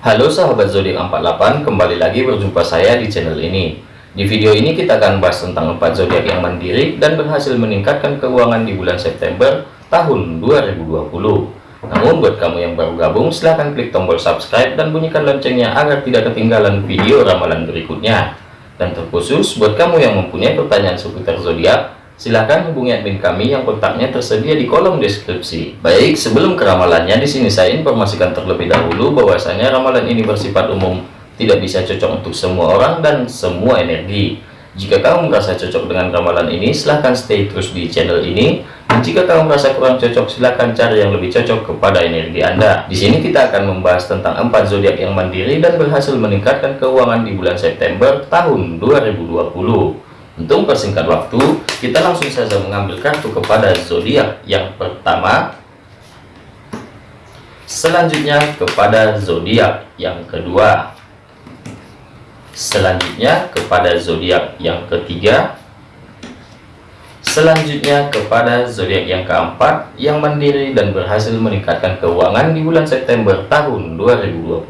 Halo sahabat zodiak 48, kembali lagi berjumpa saya di channel ini. Di video ini kita akan bahas tentang 4 zodiak yang mandiri dan berhasil meningkatkan keuangan di bulan September tahun 2020. Namun buat kamu yang baru gabung, silahkan klik tombol subscribe dan bunyikan loncengnya agar tidak ketinggalan video ramalan berikutnya. Dan terkhusus buat kamu yang mempunyai pertanyaan seputar zodiak, silahkan hubungi admin kami yang kontaknya tersedia di kolom deskripsi. Baik, sebelum ke ramalannya, di sini saya informasikan terlebih dahulu bahwasanya ramalan ini bersifat umum, tidak bisa cocok untuk semua orang dan semua energi. Jika kamu merasa cocok dengan ramalan ini, silahkan stay terus di channel ini. Dan jika kamu merasa kurang cocok, silahkan cari yang lebih cocok kepada energi Anda. Di sini kita akan membahas tentang empat zodiak yang mandiri dan berhasil meningkatkan keuangan di bulan September tahun 2020. Untuk persingkat waktu, kita langsung saja mengambil kartu kepada zodiak yang pertama. Selanjutnya kepada zodiak yang kedua. Selanjutnya kepada zodiak yang ketiga. Selanjutnya kepada zodiak yang keempat yang mandiri dan berhasil meningkatkan keuangan di bulan September tahun 2020.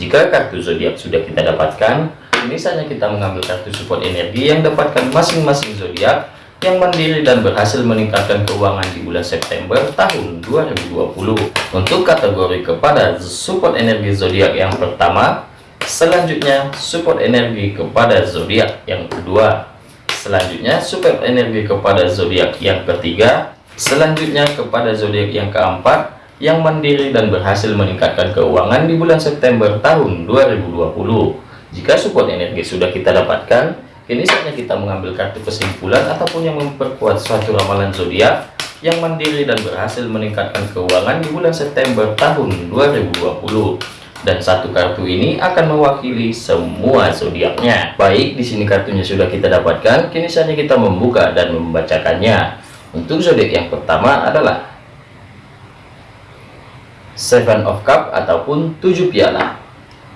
Jika kartu zodiak sudah kita dapatkan, misalnya kita mengambil kartu support energi yang dapatkan masing-masing zodiak yang mandiri dan berhasil meningkatkan keuangan di bulan September tahun 2020 untuk kategori kepada support energi zodiak yang pertama selanjutnya support energi kepada zodiak yang kedua selanjutnya support energi kepada zodiak yang ketiga selanjutnya kepada zodiak yang keempat yang mandiri dan berhasil meningkatkan keuangan di bulan September tahun 2020 jika support energi sudah kita dapatkan, kini saatnya kita mengambil kartu kesimpulan ataupun yang memperkuat suatu ramalan zodiak yang mandiri dan berhasil meningkatkan keuangan di bulan September tahun 2020 dan satu kartu ini akan mewakili semua zodiaknya. Baik, di sini kartunya sudah kita dapatkan, kini saatnya kita membuka dan membacakannya. Untuk zodiak yang pertama adalah Seven of Cup ataupun tujuh piala.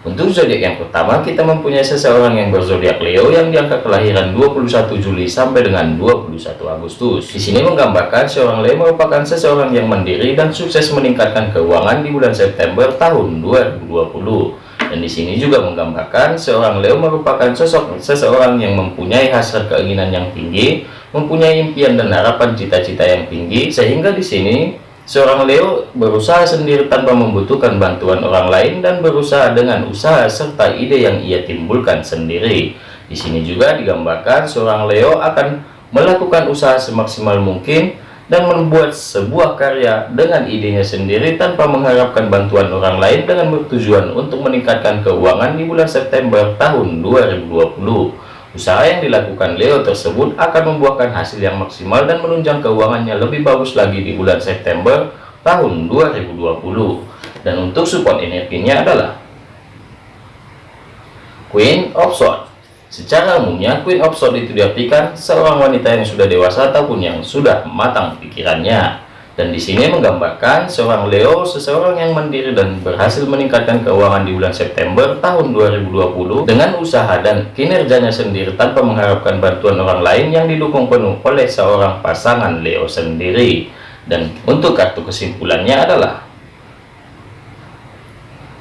Untuk zodiak yang pertama, kita mempunyai seseorang yang berzodiak Leo yang diangkat kelahiran 21 Juli sampai dengan 21 Agustus. Di sini menggambarkan seorang Leo merupakan seseorang yang mandiri dan sukses meningkatkan keuangan di bulan September tahun 2020. Dan di sini juga menggambarkan seorang Leo merupakan sosok seseorang yang mempunyai hasrat keinginan yang tinggi, mempunyai impian dan harapan cita-cita yang tinggi, sehingga di sini Seorang Leo berusaha sendiri tanpa membutuhkan bantuan orang lain dan berusaha dengan usaha serta ide yang ia timbulkan sendiri. Di sini juga digambarkan seorang Leo akan melakukan usaha semaksimal mungkin dan membuat sebuah karya dengan idenya sendiri tanpa mengharapkan bantuan orang lain dengan bertujuan untuk meningkatkan keuangan di bulan September tahun 2020. Usaha yang dilakukan Leo tersebut akan membuahkan hasil yang maksimal dan menunjang keuangannya lebih bagus lagi di bulan September tahun 2020. Dan untuk support energinya adalah Queen of Swords. Secara umumnya, Queen of Swords itu diartikan seorang wanita yang sudah dewasa ataupun yang sudah matang pikirannya. Dan di sini menggambarkan seorang Leo, seseorang yang mandiri dan berhasil meningkatkan keuangan di bulan September tahun 2020 dengan usaha dan kinerjanya sendiri tanpa mengharapkan bantuan orang lain yang didukung penuh oleh seorang pasangan Leo sendiri. Dan untuk kartu kesimpulannya adalah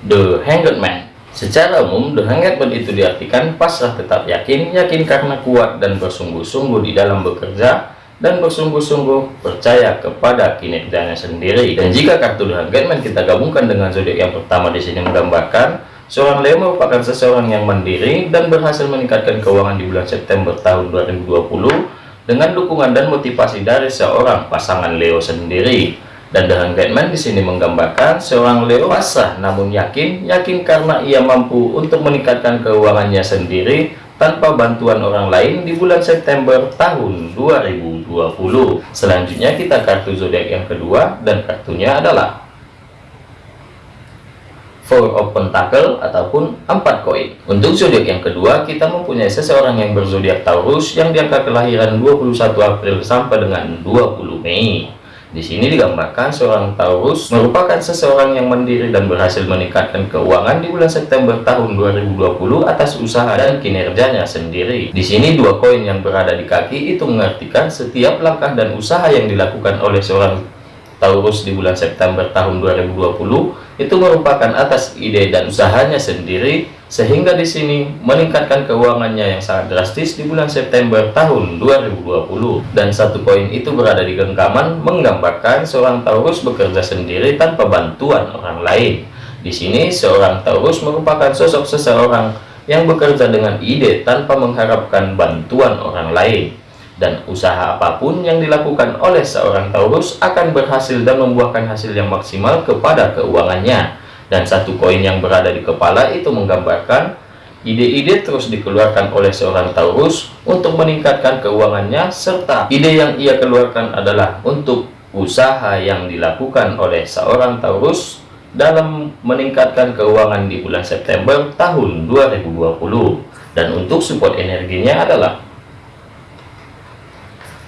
The Hanged Man. Secara umum, The Hanged Man itu diartikan pasrah tetap yakin, yakin karena kuat dan bersungguh-sungguh di dalam bekerja, dan bersungguh-sungguh percaya kepada kinerjanya sendiri. Dan jika kartu The Hangman kita gabungkan dengan zodiak yang pertama di sini menggambarkan seorang Leo merupakan seseorang yang mandiri dan berhasil meningkatkan keuangan di bulan September tahun 2020 dengan dukungan dan motivasi dari seorang pasangan Leo sendiri. Dan The Hangman di sini menggambarkan seorang Leo pasrah namun yakin, yakin karena ia mampu untuk meningkatkan keuangannya sendiri tanpa bantuan orang lain di bulan September tahun 2020. Selanjutnya kita kartu zodiak yang kedua dan kartunya adalah Four of Pentacle ataupun empat koin. Untuk zodiak yang kedua, kita mempunyai seseorang yang berzodiak Taurus yang diangkat kelahiran 21 April sampai dengan 20 Mei. Di sini digambarkan seorang Taurus merupakan seseorang yang mandiri dan berhasil meningkatkan keuangan di bulan September tahun 2020 atas usaha dan kinerjanya sendiri. Di sini dua koin yang berada di kaki itu mengartikan setiap langkah dan usaha yang dilakukan oleh seorang Taurus di bulan September tahun 2020 itu merupakan atas ide dan usahanya sendiri sehingga di sini meningkatkan keuangannya yang sangat drastis di bulan September tahun 2020 dan satu poin itu berada di genggaman menggambarkan seorang Taurus bekerja sendiri tanpa bantuan orang lain. Di sini seorang Taurus merupakan sosok seseorang yang bekerja dengan ide tanpa mengharapkan bantuan orang lain dan usaha apa pun yang dilakukan oleh seorang Taurus akan berhasil dan membuahkan hasil yang maksimal kepada keuangannya. Dan satu koin yang berada di kepala itu menggambarkan ide-ide terus dikeluarkan oleh seorang Taurus untuk meningkatkan keuangannya serta ide yang ia keluarkan adalah untuk usaha yang dilakukan oleh seorang Taurus dalam meningkatkan keuangan di bulan September tahun 2020 dan untuk support energinya adalah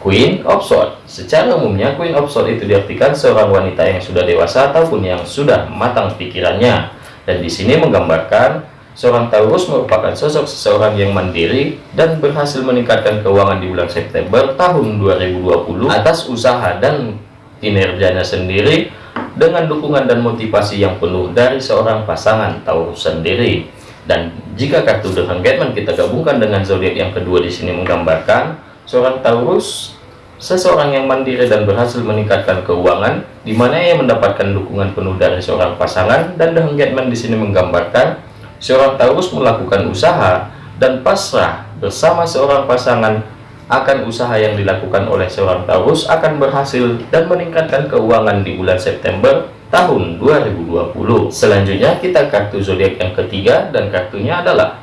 Queen of Swords. Secara umumnya Queen of Swords itu diartikan seorang wanita yang sudah dewasa ataupun yang sudah matang pikirannya. Dan di sini menggambarkan seorang Taurus merupakan sosok seseorang yang mandiri dan berhasil meningkatkan keuangan di bulan September tahun 2020 atas usaha dan kinerjanya sendiri dengan dukungan dan motivasi yang penuh dari seorang pasangan Taurus sendiri. Dan jika kartu The Hangman kita gabungkan dengan zodiak yang kedua di sini menggambarkan Seorang Taurus, seseorang yang mandiri dan berhasil meningkatkan keuangan, di mana ia mendapatkan dukungan penuh dari seorang pasangan, dan The Hangman di sini menggambarkan seorang Taurus melakukan usaha dan pasrah bersama seorang pasangan akan usaha yang dilakukan oleh seorang Taurus akan berhasil dan meningkatkan keuangan di bulan September tahun 2020. Selanjutnya kita kartu zodiak yang ketiga dan kartunya adalah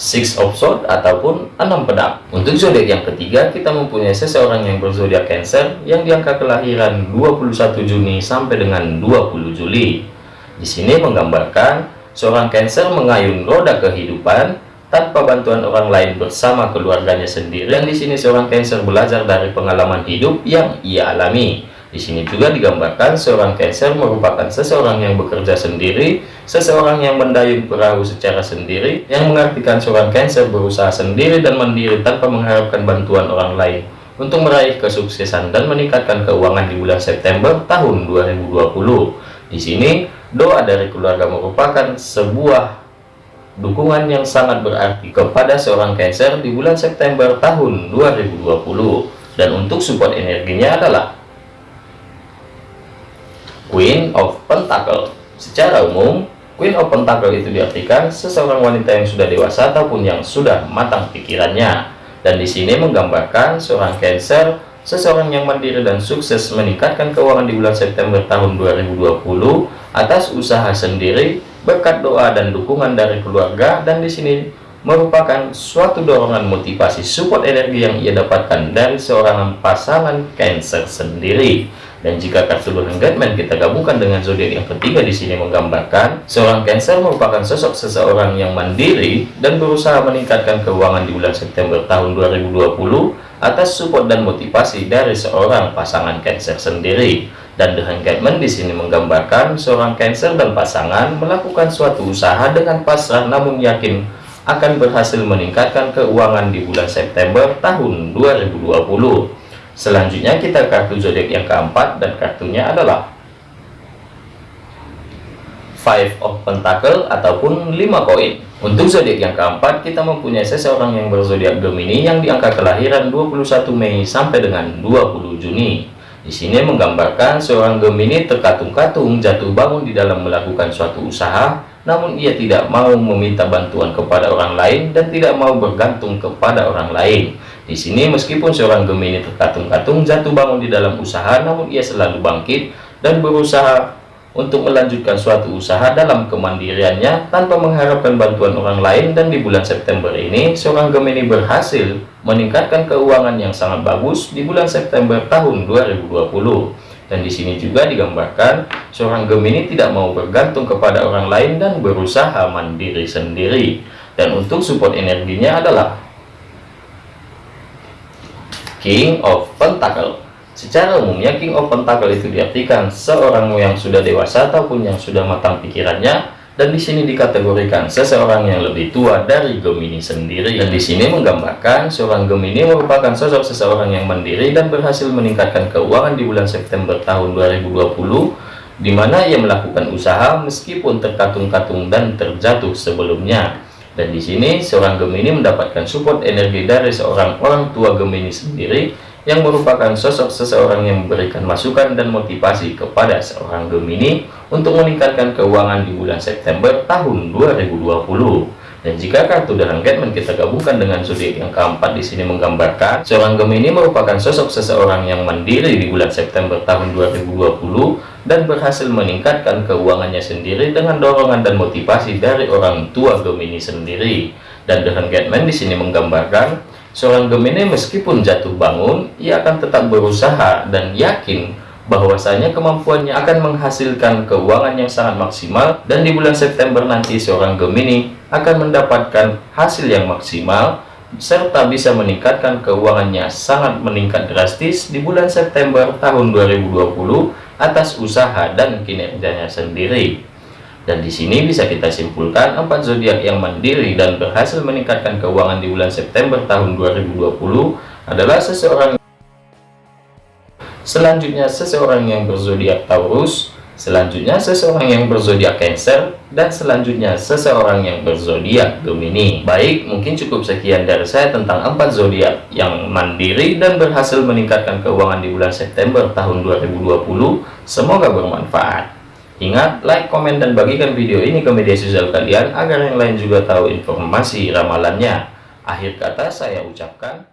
Six of Swords ataupun enam pedang. Untuk zodiak yang ketiga, kita mempunyai seseorang yang berzodiak Cancer yang diangka kelahiran 21 Juni sampai dengan 20 Juli. Di sini menggambarkan seorang Cancer mengayun roda kehidupan tanpa bantuan orang lain bersama keluarganya sendiri. Dan di sini seorang Cancer belajar dari pengalaman hidup yang ia alami. Di sini juga digambarkan seorang Cancer merupakan seseorang yang bekerja sendiri, seseorang yang mendayung perahu secara sendiri, yang mengartikan seorang Cancer berusaha sendiri dan mandiri tanpa mengharapkan bantuan orang lain untuk meraih kesuksesan dan meningkatkan keuangan di bulan September tahun 2020. Di sini, doa dari keluarga merupakan sebuah dukungan yang sangat berarti kepada seorang Cancer di bulan September tahun 2020. Dan untuk support energinya adalah Queen of Pentacle. Secara umum, Queen of Pentacle itu diartikan seseorang wanita yang sudah dewasa ataupun yang sudah matang pikirannya. Dan di sini menggambarkan seorang Cancer, seseorang yang mandiri dan sukses meningkatkan keuangan di bulan September tahun 2020 atas usaha sendiri, berkat doa dan dukungan dari keluarga dan di sini merupakan suatu dorongan motivasi support energi yang ia dapatkan dari seorang pasangan Cancer sendiri. Dan jika kartu Engagement kita gabungkan dengan zodiak yang ketiga di sini menggambarkan seorang Cancer merupakan sosok seseorang yang mandiri dan berusaha meningkatkan keuangan di bulan September tahun 2020 atas support dan motivasi dari seorang pasangan Cancer sendiri. Dan The Engagement di sini menggambarkan seorang Cancer dan pasangan melakukan suatu usaha dengan pasrah namun yakin akan berhasil meningkatkan keuangan di bulan September tahun 2020. Selanjutnya kita kartu zodiak yang keempat dan kartunya adalah Five of Pentacle ataupun 5 koin. Untuk zodiak yang keempat, kita mempunyai seseorang yang berzodiak Gemini yang diangka kelahiran 21 Mei sampai dengan 20 Juni. Di sini menggambarkan seorang Gemini terkatung-katung jatuh bangun di dalam melakukan suatu usaha, namun ia tidak mau meminta bantuan kepada orang lain dan tidak mau bergantung kepada orang lain. Di sini meskipun seorang Gemini terkatung-katung jatuh bangun di dalam usaha, namun ia selalu bangkit dan berusaha untuk melanjutkan suatu usaha dalam kemandiriannya tanpa mengharapkan bantuan orang lain dan di bulan September ini seorang Gemini berhasil meningkatkan keuangan yang sangat bagus di bulan September tahun 2020 dan di sini juga digambarkan seorang Gemini tidak mau bergantung kepada orang lain dan berusaha mandiri sendiri dan untuk support energinya adalah King of Pentacle. Secara umumnya King of Pentacle itu diartikan seorang yang sudah dewasa ataupun yang sudah matang pikirannya dan di sini dikategorikan seseorang yang lebih tua dari Gemini sendiri. Dan di sini menggambarkan seorang Gemini merupakan sosok seseorang yang mandiri dan berhasil meningkatkan keuangan di bulan September tahun 2020 di mana ia melakukan usaha meskipun terkatung-katung dan terjatuh sebelumnya. Dan di sini seorang Gemini mendapatkan support energi dari seorang orang tua Gemini sendiri yang merupakan sosok seseorang yang memberikan masukan dan motivasi kepada seorang Gemini untuk meningkatkan keuangan di bulan September tahun 2020. Dan jika kartu dalam Getman kita gabungkan dengan zodiak yang keempat di sini menggambarkan seorang Gemini merupakan sosok seseorang yang mandiri di bulan September tahun 2020 dan berhasil meningkatkan keuangannya sendiri dengan dorongan dan motivasi dari orang tua Gemini sendiri. Dan dengan Getman di sini menggambarkan Seorang Gemini meskipun jatuh bangun, ia akan tetap berusaha dan yakin bahwasanya kemampuannya akan menghasilkan keuangan yang sangat maksimal dan di bulan September nanti seorang Gemini akan mendapatkan hasil yang maksimal serta bisa meningkatkan keuangannya sangat meningkat drastis di bulan September tahun 2020 atas usaha dan kinerjanya sendiri. Dan di sini bisa kita simpulkan empat zodiak yang mandiri dan berhasil meningkatkan keuangan di bulan September tahun 2020 adalah seseorang Selanjutnya seseorang yang berzodiak Taurus, selanjutnya seseorang yang berzodiak Cancer, dan selanjutnya seseorang yang berzodiak Gemini. Baik, mungkin cukup sekian dari saya tentang empat zodiak yang mandiri dan berhasil meningkatkan keuangan di bulan September tahun 2020. Semoga bermanfaat. Ingat, like, komen, dan bagikan video ini ke media sosial kalian agar yang lain juga tahu informasi ramalannya. Akhir kata saya ucapkan,